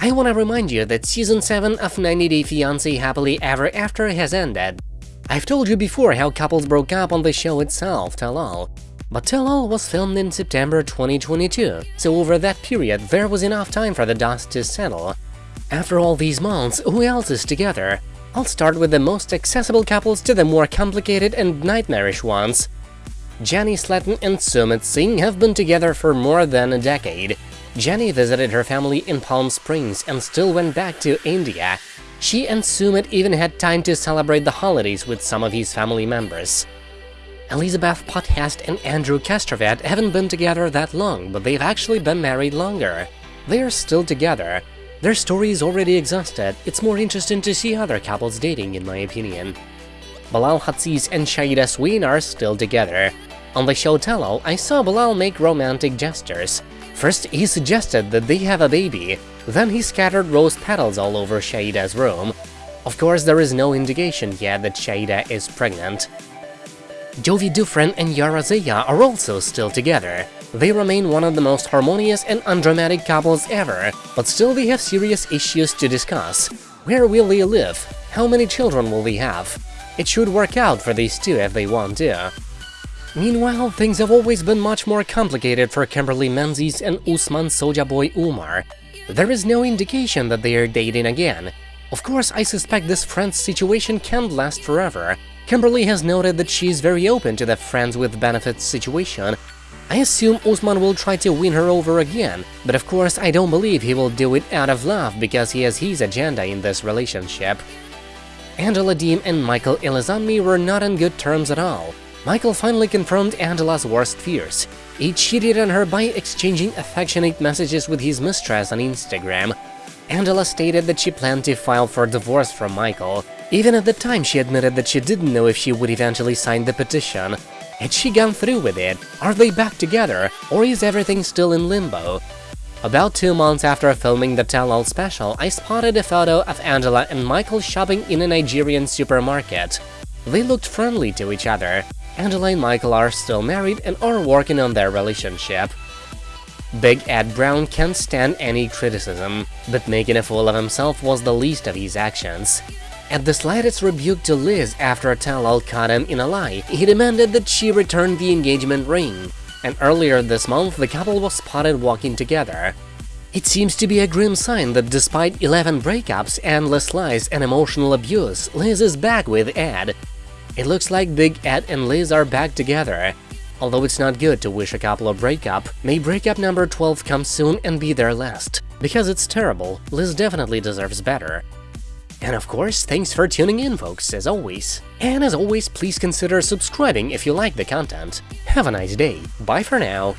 I wanna remind you that season 7 of 90 Day Fiancé Happily Ever After has ended. I've told you before how couples broke up on the show itself, Tell All. But Tell All was filmed in September 2022, so over that period there was enough time for the dust to settle. After all these months, who else is together? I'll start with the most accessible couples to the more complicated and nightmarish ones. Jenny Slatten and Sumit Singh have been together for more than a decade. Jenny visited her family in Palm Springs and still went back to India. She and Sumit even had time to celebrate the holidays with some of his family members. Elizabeth Potthast and Andrew Castravet haven't been together that long, but they've actually been married longer. They are still together. Their story is already exhausted, it's more interesting to see other couples dating in my opinion. Bilal Hazziez and Shaeeda Sween are still together. On the show Tell All, I saw Bilal make romantic gestures. First, he suggested that they have a baby, then he scattered rose petals all over Shaeeda's room. Of course, there is no indication yet that Shaeeda is pregnant. Jovi Dufren and Yara Zaya are also still together. They remain one of the most harmonious and undramatic couples ever, but still they have serious issues to discuss. Where will they live? How many children will they have? It should work out for these two if they want to. Meanwhile, things have always been much more complicated for Kimberly Menzies and Usman Soja Boy Umar. There is no indication that they are dating again. Of course, I suspect this friends situation can't last forever. Kimberly has noted that she is very open to the friends with benefits situation. I assume Usman will try to win her over again, but of course I don't believe he will do it out of love because he has his agenda in this relationship. Angela Deem and Michael Ilesanmi were not on good terms at all. Michael finally confirmed Angela's worst fears. He cheated on her by exchanging affectionate messages with his mistress on Instagram. Angela stated that she planned to file for divorce from Michael. Even at the time, she admitted that she didn't know if she would eventually sign the petition. Had she gone through with it? Are they back together? Or is everything still in limbo? About two months after filming the Tell All special, I spotted a photo of Angela and Michael shopping in a Nigerian supermarket. They looked friendly to each other. Angela and Michael are still married and are working on their relationship. Big Ed Brown can't stand any criticism, but making a fool of himself was the least of his actions. At the slightest rebuke to Liz after a Tell All caught him in a lie, he demanded that she return the engagement ring. And earlier this month, the couple was spotted walking together. It seems to be a grim sign that despite 11 breakups, endless lies and emotional abuse, Liz is back with Ed. It looks like Big Ed and Liz are back together. Although it's not good to wish a couple a breakup, may breakup number 12 come soon and be their last. Because it's terrible, Liz definitely deserves better. And of course, thanks for tuning in, folks, as always. And as always, please consider subscribing if you like the content. Have a nice day. Bye for now.